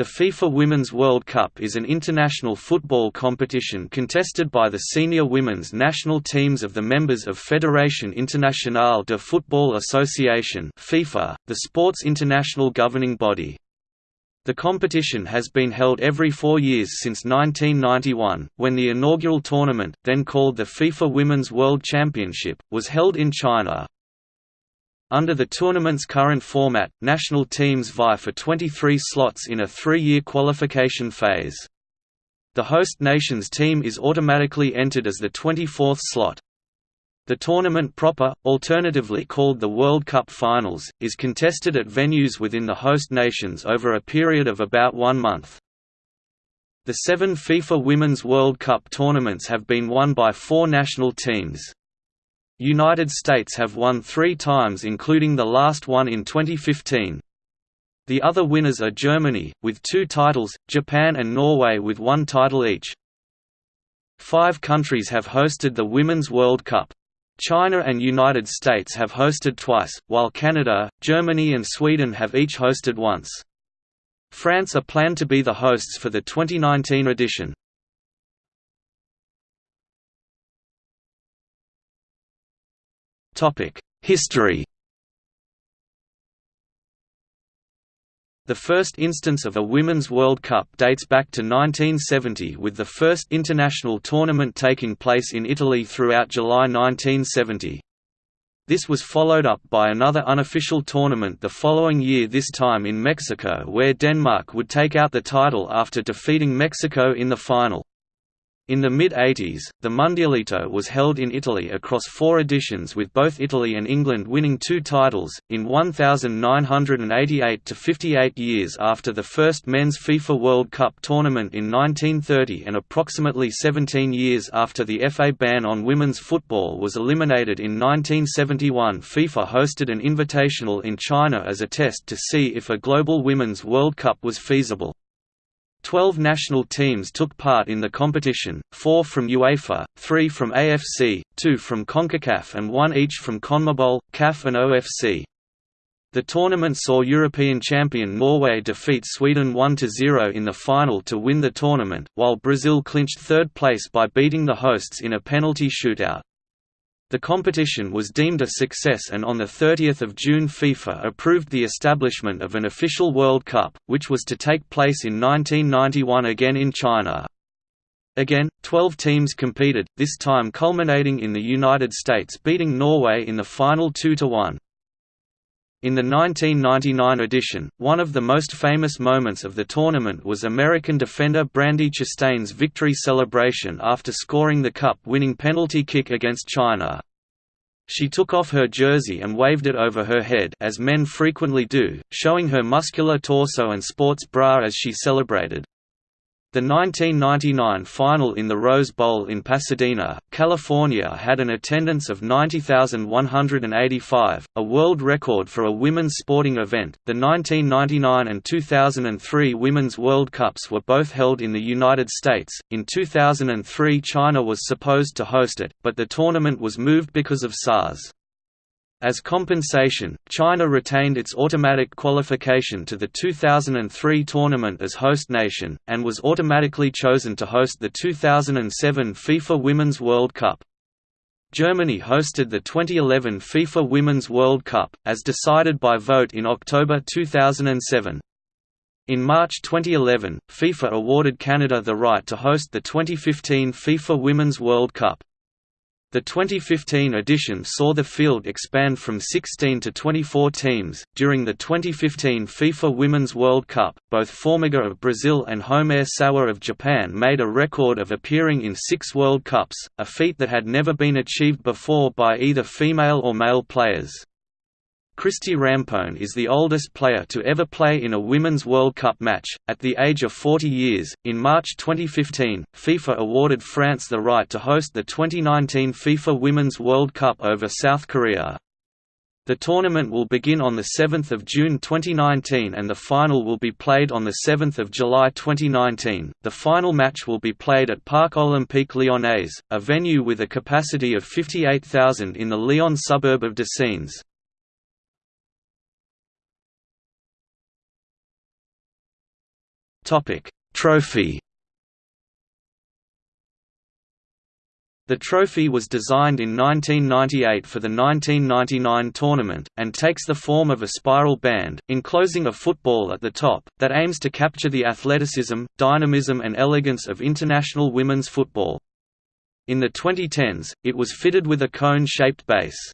The FIFA Women's World Cup is an international football competition contested by the senior women's national teams of the members of Fédération Internationale de Football Association FIFA, the sport's international governing body. The competition has been held every four years since 1991, when the inaugural tournament, then called the FIFA Women's World Championship, was held in China. Under the tournament's current format, national teams vie for 23 slots in a three-year qualification phase. The host nation's team is automatically entered as the 24th slot. The tournament proper, alternatively called the World Cup Finals, is contested at venues within the host nations over a period of about one month. The seven FIFA Women's World Cup tournaments have been won by four national teams. United States have won three times including the last one in 2015. The other winners are Germany, with two titles, Japan and Norway with one title each. Five countries have hosted the Women's World Cup. China and United States have hosted twice, while Canada, Germany and Sweden have each hosted once. France are planned to be the hosts for the 2019 edition. History The first instance of a Women's World Cup dates back to 1970 with the first international tournament taking place in Italy throughout July 1970. This was followed up by another unofficial tournament the following year this time in Mexico where Denmark would take out the title after defeating Mexico in the final. In the mid-80s, the Mundialito was held in Italy across four editions with both Italy and England winning two titles, in 1988 to 58 years after the first men's FIFA World Cup tournament in 1930 and approximately 17 years after the FA ban on women's football was eliminated in 1971 FIFA hosted an invitational in China as a test to see if a global Women's World Cup was feasible. Twelve national teams took part in the competition, four from UEFA, three from AFC, two from CONCACAF and one each from CONMEBOL, CAF and OFC. The tournament saw European champion Norway defeat Sweden 1–0 in the final to win the tournament, while Brazil clinched third place by beating the hosts in a penalty shootout. The competition was deemed a success and on 30 June FIFA approved the establishment of an official World Cup, which was to take place in 1991 again in China. Again, 12 teams competed, this time culminating in the United States beating Norway in the final 2–1. In the 1999 edition, one of the most famous moments of the tournament was American defender Brandi Chastain's victory celebration after scoring the cup-winning penalty kick against China. She took off her jersey and waved it over her head as men frequently do, showing her muscular torso and sports bra as she celebrated. The 1999 final in the Rose Bowl in Pasadena, California had an attendance of 90,185, a world record for a women's sporting event. The 1999 and 2003 Women's World Cups were both held in the United States. In 2003, China was supposed to host it, but the tournament was moved because of SARS. As compensation, China retained its automatic qualification to the 2003 tournament as host nation, and was automatically chosen to host the 2007 FIFA Women's World Cup. Germany hosted the 2011 FIFA Women's World Cup, as decided by vote in October 2007. In March 2011, FIFA awarded Canada the right to host the 2015 FIFA Women's World Cup. The 2015 edition saw the field expand from 16 to 24 teams. During the 2015 FIFA Women's World Cup, both Formiga of Brazil and Homare Sawa of Japan made a record of appearing in six World Cups, a feat that had never been achieved before by either female or male players. Christie Rampone is the oldest player to ever play in a Women's World Cup match, at the age of 40 years. In March 2015, FIFA awarded France the right to host the 2019 FIFA Women's World Cup over South Korea. The tournament will begin on 7 June 2019 and the final will be played on 7 July 2019. The final match will be played at Parc Olympique Lyonnais, a venue with a capacity of 58,000 in the Lyon suburb of Décines. Trophy The trophy was designed in 1998 for the 1999 tournament, and takes the form of a spiral band, enclosing a football at the top, that aims to capture the athleticism, dynamism and elegance of international women's football. In the 2010s, it was fitted with a cone-shaped base.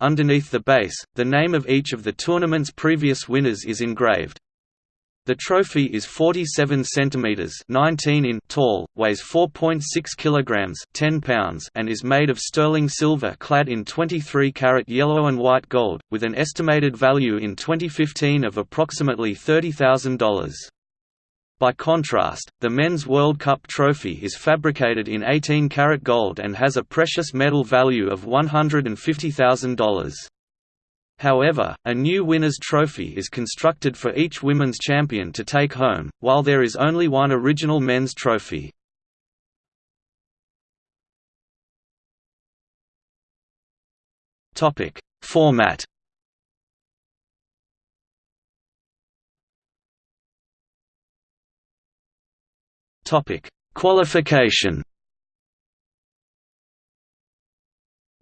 Underneath the base, the name of each of the tournament's previous winners is engraved. The trophy is 47 centimeters (19 in) tall, weighs 4.6 kilograms (10 pounds) and is made of sterling silver clad in 23-carat yellow and white gold, with an estimated value in 2015 of approximately $30,000. By contrast, the Men's World Cup trophy is fabricated in 18-carat gold and has a precious metal value of $150,000. However, a new winner's trophy is constructed for each women's champion to take home, while there is only one original men's trophy. Topic Format Topic Qualification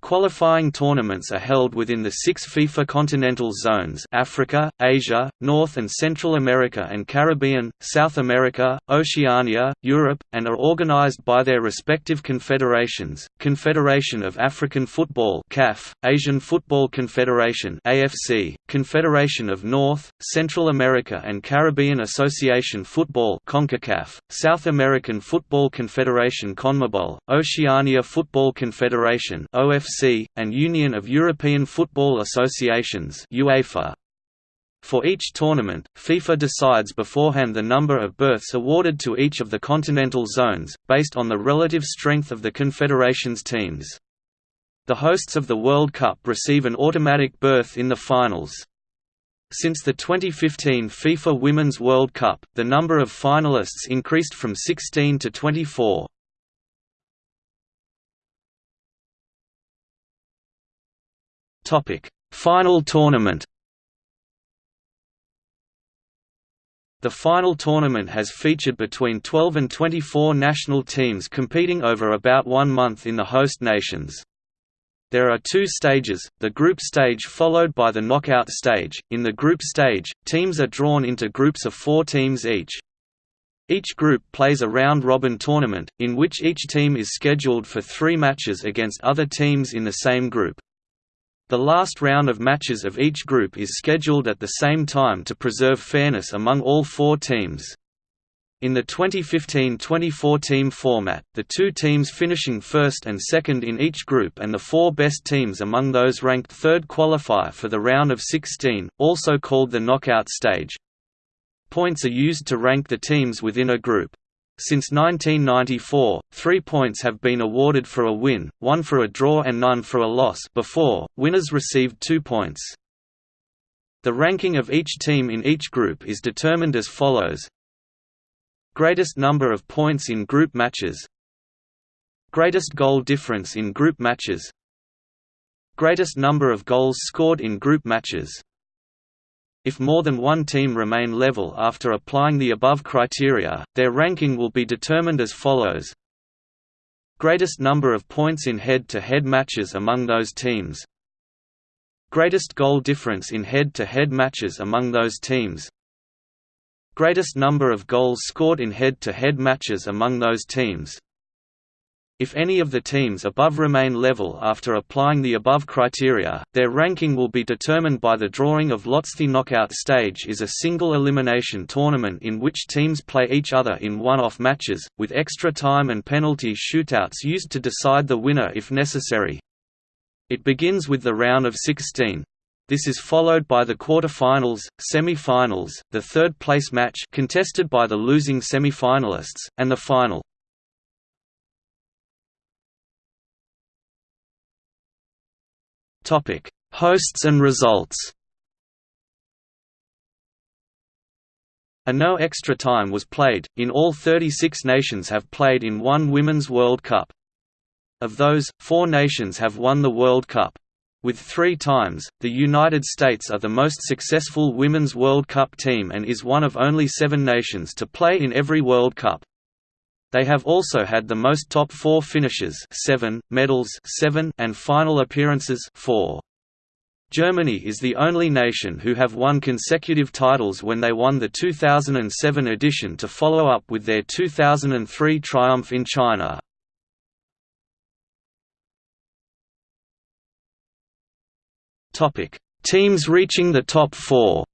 Qualifying tournaments are held within the six FIFA continental zones Africa, Asia, North and Central America and Caribbean, South America, Oceania, Europe, and are organized by their respective confederations, Confederation of African Football CAF, Asian Football Confederation AFC, Confederation of North, Central America and Caribbean Association Football CONCACAF, South American Football Confederation CONMEBOL, Oceania Football Confederation OFC and Union of European Football Associations UEFA. For each tournament, FIFA decides beforehand the number of berths awarded to each of the continental zones, based on the relative strength of the confederation's teams. The hosts of the World Cup receive an automatic berth in the finals. Since the 2015 FIFA Women's World Cup, the number of finalists increased from 16 to 24. Topic: Final tournament. The final tournament has featured between 12 and 24 national teams competing over about one month in the host nations. There are two stages, the group stage followed by the knockout stage. In the group stage, teams are drawn into groups of four teams each. Each group plays a round-robin tournament, in which each team is scheduled for three matches against other teams in the same group. The last round of matches of each group is scheduled at the same time to preserve fairness among all four teams. In the 2015–24 team format, the two teams finishing first and second in each group and the four best teams among those ranked third qualify for the round of 16, also called the knockout stage. Points are used to rank the teams within a group. Since 1994, three points have been awarded for a win, one for a draw and none for a loss. Before, winners received two points. The ranking of each team in each group is determined as follows. Greatest number of points in group matches. Greatest goal difference in group matches. Greatest number of goals scored in group matches if more than one team remain level after applying the above criteria, their ranking will be determined as follows. Greatest number of points in head-to-head -head matches among those teams. Greatest goal difference in head-to-head -head matches among those teams. Greatest number of goals scored in head-to-head -head matches among those teams if any of the teams above remain level after applying the above criteria, their ranking will be determined by the drawing of lots. The knockout stage is a single elimination tournament in which teams play each other in one-off matches, with extra time and penalty shootouts used to decide the winner if necessary. It begins with the round of 16. This is followed by the quarter-finals, semi-finals, the third-place match contested by the losing semi-finalists, and the final. Topic: Hosts and results. A no extra time was played, in all 36 nations have played in one Women's World Cup. Of those, four nations have won the World Cup. With three times, the United States are the most successful Women's World Cup team and is one of only seven nations to play in every World Cup. They have also had the most top four finishes seven, medals seven, and final appearances four. Germany is the only nation who have won consecutive titles when they won the 2007 edition to follow up with their 2003 triumph in China. Topic: Teams reaching the top 4.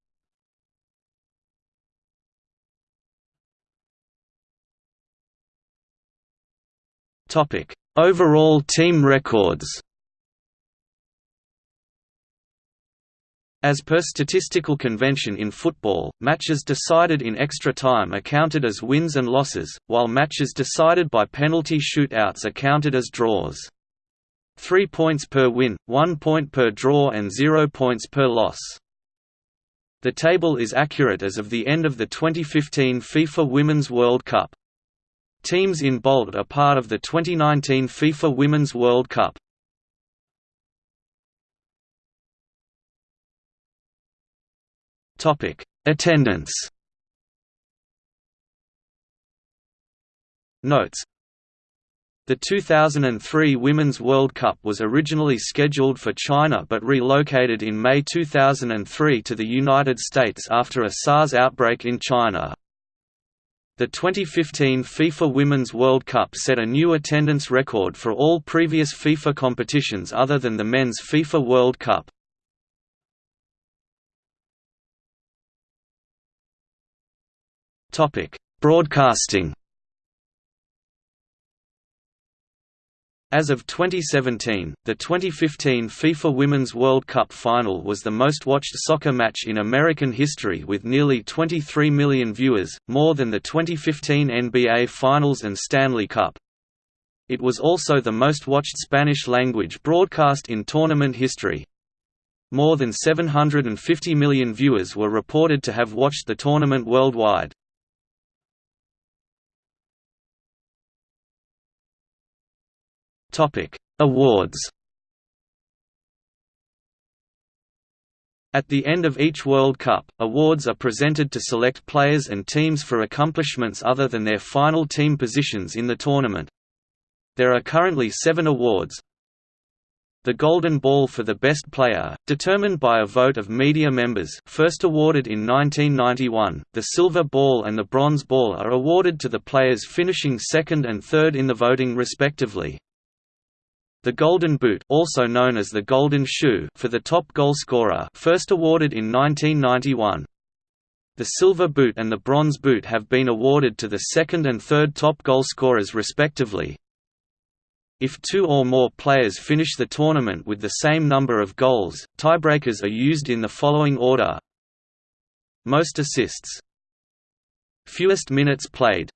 Topic: Overall team records. As per statistical convention in football, matches decided in extra time are counted as wins and losses, while matches decided by penalty shootouts are counted as draws. 3 points per win, 1 point per draw and 0 points per loss. The table is accurate as of the end of the 2015 FIFA Women's World Cup. Teams in bold are part of the 2019 FIFA Women's World Cup. Topic: Attendance Notes the 2003 Women's World Cup was originally scheduled for China but relocated in May 2003 to the United States after a SARS outbreak in China. The 2015 FIFA Women's World Cup set a new attendance record for all previous FIFA competitions other than the Men's FIFA World Cup. Broadcasting As of 2017, the 2015 FIFA Women's World Cup final was the most watched soccer match in American history with nearly 23 million viewers, more than the 2015 NBA Finals and Stanley Cup. It was also the most watched Spanish-language broadcast in tournament history. More than 750 million viewers were reported to have watched the tournament worldwide. Topic: Awards. At the end of each World Cup, awards are presented to select players and teams for accomplishments other than their final team positions in the tournament. There are currently seven awards. The Golden Ball for the Best Player, determined by a vote of media members first awarded in 1991, the Silver Ball and the Bronze Ball are awarded to the players finishing second and third in the voting respectively. The Golden Boot also known as the Golden Shoe for the top goalscorer first awarded in 1991. The Silver Boot and the Bronze Boot have been awarded to the second and third top goalscorers respectively. If two or more players finish the tournament with the same number of goals, tiebreakers are used in the following order Most assists Fewest minutes played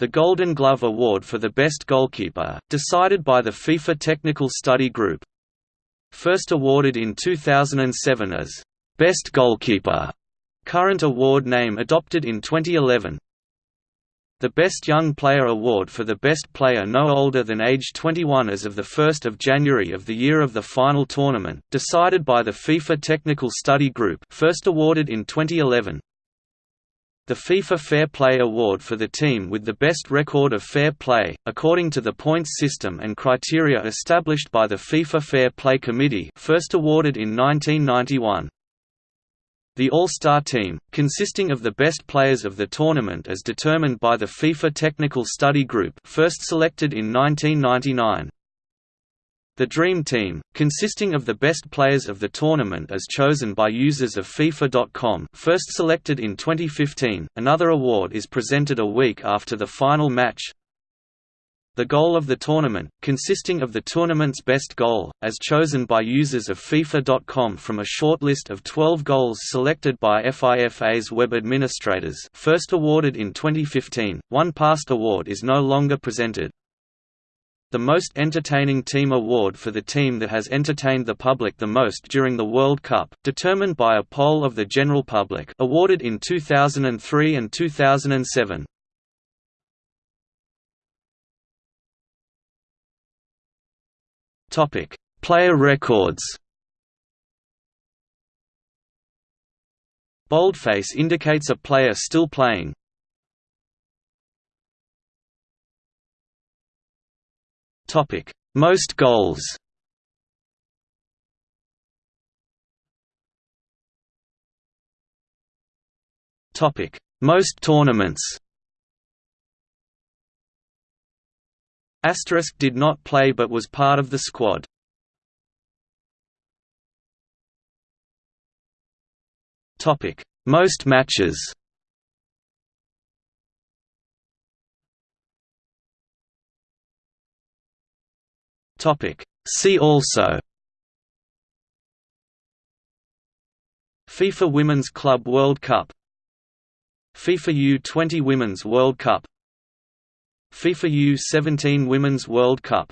the Golden Glove Award for the Best Goalkeeper, decided by the FIFA Technical Study Group. First awarded in 2007 as Best Goalkeeper. Current award name adopted in 2011. The Best Young Player Award for the best player no older than age 21 as of 1 January of the year of the final tournament, decided by the FIFA Technical Study Group first awarded in 2011. The FIFA Fair Play Award for the team with the best record of fair play, according to the points system and criteria established by the FIFA Fair Play Committee first awarded in 1991. The All-Star Team, consisting of the best players of the tournament as determined by the FIFA Technical Study Group first selected in 1999. The Dream Team, consisting of the best players of the tournament as chosen by users of FIFA.com first selected in 2015, another award is presented a week after the final match. The goal of the tournament, consisting of the tournament's best goal, as chosen by users of FIFA.com from a short list of 12 goals selected by FIFA's web administrators first awarded in 2015, one past award is no longer presented. The Most Entertaining Team Award for the team that has entertained the public the most during the World Cup, determined by a poll of the general public awarded in 2003 and 2007. Player records Boldface indicates a player still playing. Topic: Most goals. Topic: Most tournaments. Asterisk did not play but was part of the squad. Topic: Most matches. Topic: See also. FIFA Women's Club World Cup FIFA U20 Women's World Cup FIFA U17 Women's World Cup